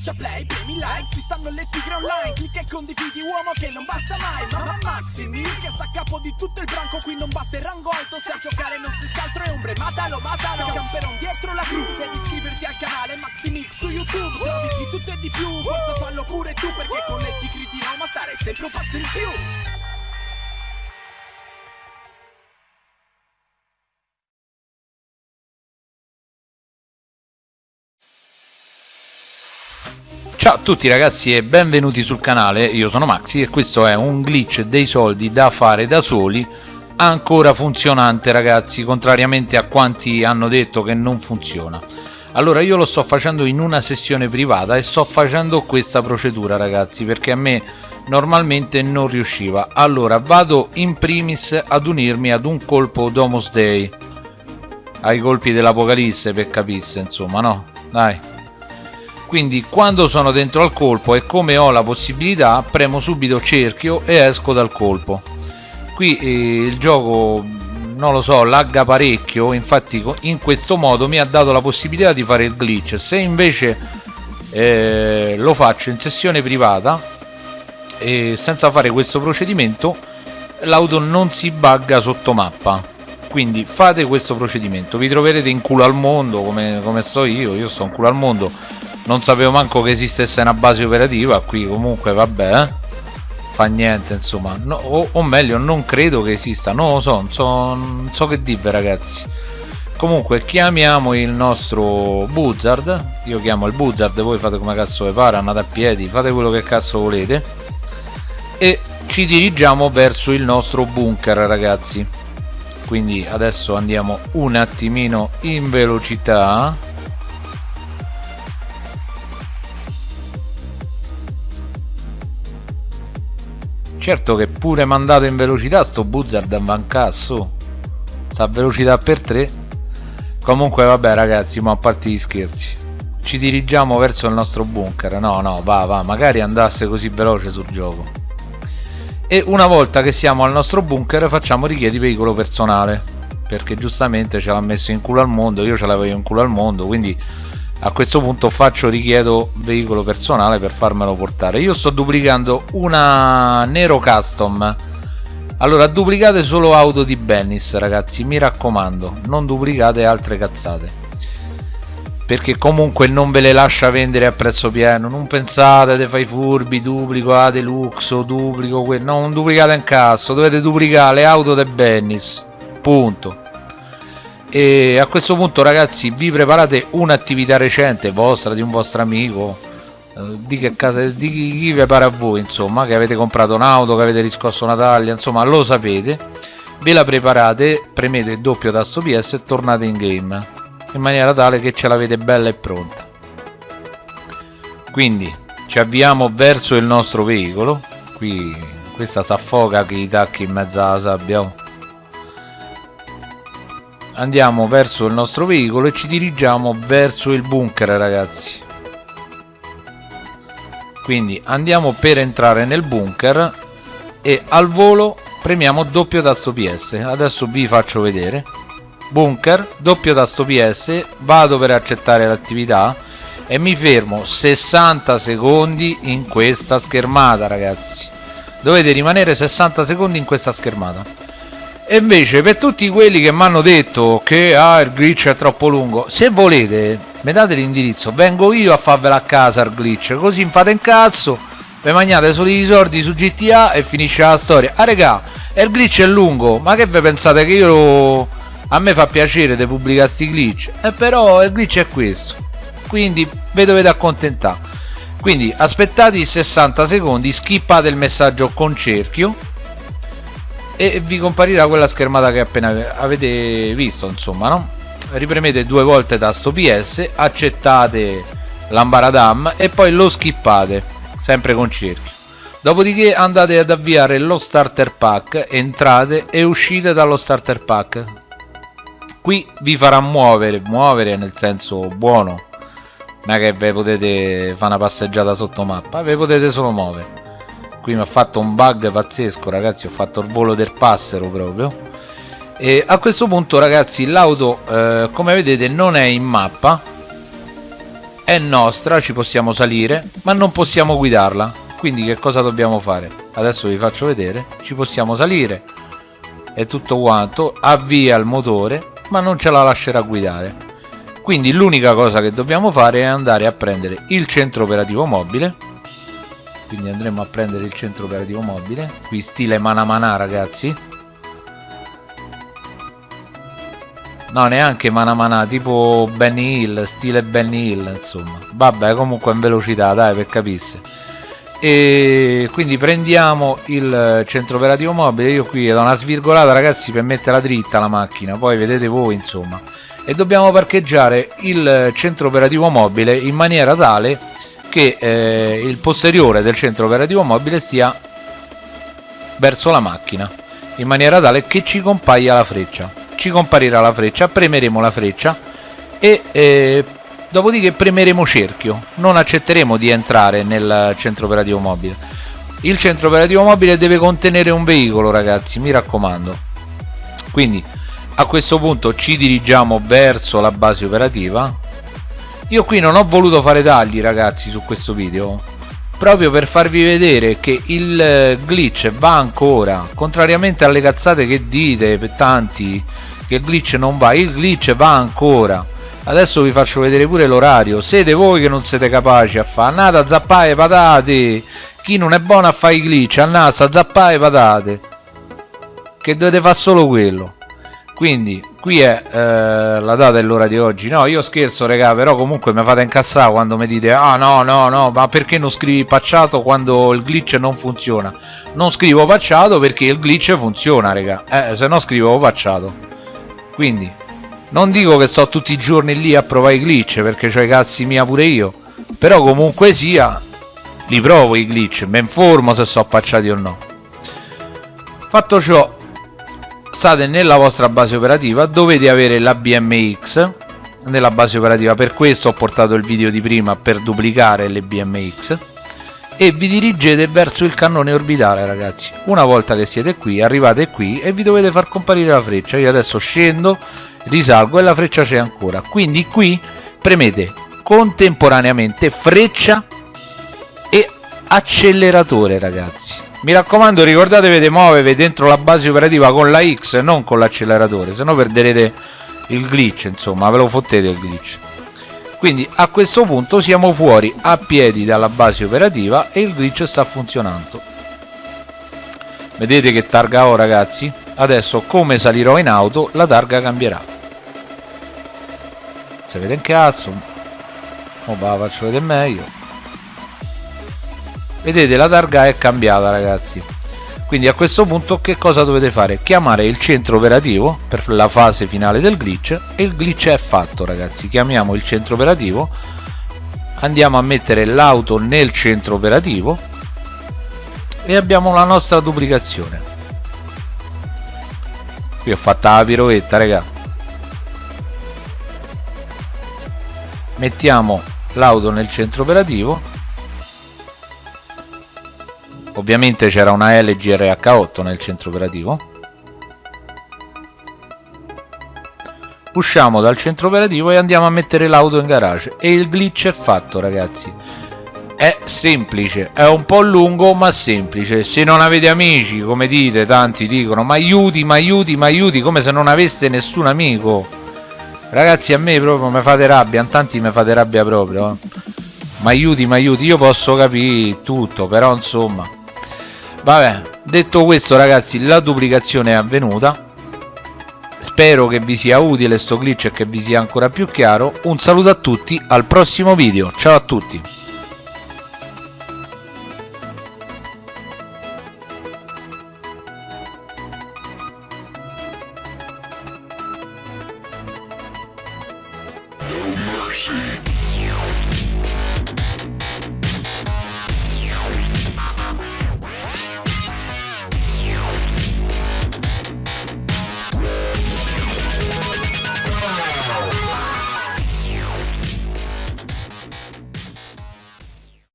Schiaccia play, premi like, ci stanno le tigre online Clicca e condividi uomo che non basta mai Mamma Maximi che sta a capo di tutto il branco Qui non basta il rango alto, se a giocare non si altro è ombre Matalo, matalo, camperon dietro la cru Devi iscriverti al canale Maximix su YouTube Trovi di tutto e di più, forza fallo pure tu Perché con le tigri di Roma stare sempre un passo in più Ciao a tutti ragazzi e benvenuti sul canale, io sono Maxi e questo è un glitch dei soldi da fare da soli ancora funzionante ragazzi, contrariamente a quanti hanno detto che non funziona. Allora io lo sto facendo in una sessione privata e sto facendo questa procedura ragazzi perché a me normalmente non riusciva. Allora vado in primis ad unirmi ad un colpo Domus Day, ai colpi dell'Apocalisse per capisse insomma no? Dai quindi quando sono dentro al colpo e come ho la possibilità premo subito cerchio e esco dal colpo. Qui eh, il gioco non lo so lagga parecchio infatti in questo modo mi ha dato la possibilità di fare il glitch. Se invece eh, lo faccio in sessione privata e senza fare questo procedimento l'auto non si bugga sotto mappa. Quindi fate questo procedimento. Vi troverete in culo al mondo come, come sto io io sto in culo al mondo non sapevo manco che esistesse una base operativa qui comunque vabbè eh? fa niente insomma. No, o, o, meglio non credo che esista. Non lo so non so, non so che dire ragazzi. Comunque chiamiamo il nostro buzzard. Io chiamo il buzzard voi fate come cazzo vi pare andate a piedi fate quello che cazzo volete. E ci dirigiamo verso il nostro bunker ragazzi. Quindi adesso andiamo un attimino in velocità certo che pure mandato in velocità sto buzzard va in cazzo sta a velocità per 3 comunque vabbè ragazzi ma a parte gli scherzi. Ci dirigiamo verso il nostro bunker. No no va va magari andasse così veloce sul gioco. E una volta che siamo al nostro bunker facciamo richiedi veicolo personale. Perché giustamente ce l'ha messo in culo al mondo io ce l'avevo in culo al mondo quindi a questo punto faccio richiedo veicolo personale per farmelo portare. Io sto duplicando una Nero Custom. Allora duplicate solo auto di Bennis ragazzi mi raccomando. Non duplicate altre cazzate. Perché comunque non ve le lascia vendere a prezzo pieno. Non pensate te fai furbi duplico a deluxe duplico quello no, non duplicate in cazzo dovete duplicare le auto di Bennis. Punto e a questo punto ragazzi vi preparate un'attività recente vostra di un vostro amico? Eh, di che casa di chi, chi pare a voi insomma che avete comprato un'auto che avete riscosso una taglia insomma lo sapete. Ve la preparate premete il doppio tasto ps e tornate in game in maniera tale che ce l'avete bella e pronta. Quindi ci avviamo verso il nostro veicolo. Qui questa si affoga che i tacchi in mezzo alla sabbia oh andiamo verso il nostro veicolo e ci dirigiamo verso il bunker ragazzi. Quindi andiamo per entrare nel bunker e al volo premiamo doppio tasto ps adesso vi faccio vedere. Bunker doppio tasto ps vado per accettare l'attività e mi fermo 60 secondi in questa schermata ragazzi. Dovete rimanere 60 secondi in questa schermata e invece per tutti quelli che mi hanno detto che ah, il glitch è troppo lungo se volete mi date l'indirizzo. Vengo io a farvela a casa il glitch così fate in cazzo vi mangiate solo i soldi su GTA e finisce la storia. Ah regà il glitch è lungo ma che vi pensate che io a me fa piacere di pubblicare sti glitch? Eh però il glitch è questo. Quindi vi dovete accontentare. Quindi aspettate i 60 secondi skippate il messaggio con cerchio e vi comparirà quella schermata che appena avete visto insomma no? ripremete due volte tasto PS accettate l'ambaradam e poi lo skippate sempre con cerchio dopodiché andate ad avviare lo starter pack entrate e uscite dallo starter pack. Qui vi farà muovere muovere nel senso buono non è che ve potete fare una passeggiata sotto mappa ve potete solo muovere qui mi ha fatto un bug pazzesco ragazzi ho fatto il volo del passero proprio. E a questo punto ragazzi l'auto eh, come vedete non è in mappa è nostra ci possiamo salire ma non possiamo guidarla. Quindi che cosa dobbiamo fare? Adesso vi faccio vedere ci possiamo salire. E tutto quanto avvia il motore ma non ce la lascerà guidare. Quindi l'unica cosa che dobbiamo fare è andare a prendere il centro operativo mobile quindi andremo a prendere il centro operativo mobile. Qui stile mana mana ragazzi. No neanche mana mana tipo Benny Hill stile Benny Hill insomma. Vabbè comunque in velocità dai per capirsi. E quindi prendiamo il centro operativo mobile. Io qui do una svirgolata ragazzi per metterla dritta la macchina. Poi vedete voi insomma. E dobbiamo parcheggiare il centro operativo mobile in maniera tale che eh, il posteriore del centro operativo mobile stia verso la macchina in maniera tale che ci compaia la freccia. Ci comparirà la freccia premeremo la freccia e eh, dopodiché premeremo cerchio. Non accetteremo di entrare nel centro operativo mobile. Il centro operativo mobile deve contenere un veicolo ragazzi mi raccomando. Quindi a questo punto ci dirigiamo verso la base operativa io qui non ho voluto fare tagli ragazzi su questo video proprio per farvi vedere che il eh, glitch va ancora contrariamente alle cazzate che dite per tanti che il glitch non va il glitch va ancora. Adesso vi faccio vedere pure l'orario. Siete voi che non siete capaci a fare andate a zappare patate. Chi non è buono a fare i glitch andate a zappare patate. Che dovete fare solo quello. Quindi qui è eh, la data e l'ora di oggi. No io scherzo regà però comunque mi fate incassare quando mi dite ah no no no ma perché non scrivi pacciato quando il glitch non funziona? Non scrivo pacciato perché il glitch funziona regà eh, se no scrivo pacciato. Quindi non dico che sto tutti i giorni lì a provare i glitch perché ho i cazzi mia pure io però comunque sia li provo i glitch mi informo se sono appacciati o no. Fatto ciò state nella vostra base operativa dovete avere la BMX nella base operativa. Per questo ho portato il video di prima per duplicare le BMX e vi dirigete verso il cannone orbitale ragazzi. Una volta che siete qui arrivate qui e vi dovete far comparire la freccia. Io adesso scendo risalgo e la freccia c'è ancora. Quindi qui premete contemporaneamente freccia e acceleratore ragazzi mi raccomando ricordatevi di muovervi dentro la base operativa con la X non con l'acceleratore se no perderete il glitch insomma ve lo fottete il glitch. Quindi a questo punto siamo fuori a piedi dalla base operativa e il glitch sta funzionando. Vedete che targa ho ragazzi? Adesso come salirò in auto la targa cambierà. Se vede un cazzo oh, va, faccio vedere meglio vedete la targa è cambiata ragazzi. Quindi a questo punto che cosa dovete fare? Chiamare il centro operativo per la fase finale del glitch. E il glitch è fatto ragazzi. Chiamiamo il centro operativo. Andiamo a mettere l'auto nel centro operativo. E abbiamo la nostra duplicazione. Qui ho fatta la piroetta raga. Mettiamo l'auto nel centro operativo ovviamente c'era una LG RH8 nel centro operativo. Usciamo dal centro operativo e andiamo a mettere l'auto in garage. E il glitch è fatto ragazzi. È semplice è un po' lungo ma semplice. Se non avete amici come dite tanti dicono ma aiuti ma aiuti ma aiuti come se non aveste nessun amico. Ragazzi a me proprio mi fate rabbia tanti mi fate rabbia proprio eh. Ma aiuti ma aiuti io posso capire tutto però insomma. Vabbè detto questo ragazzi la duplicazione è avvenuta. Spero che vi sia utile sto glitch e che vi sia ancora più chiaro. Un saluto a tutti al prossimo video. Ciao a tutti. Mercy.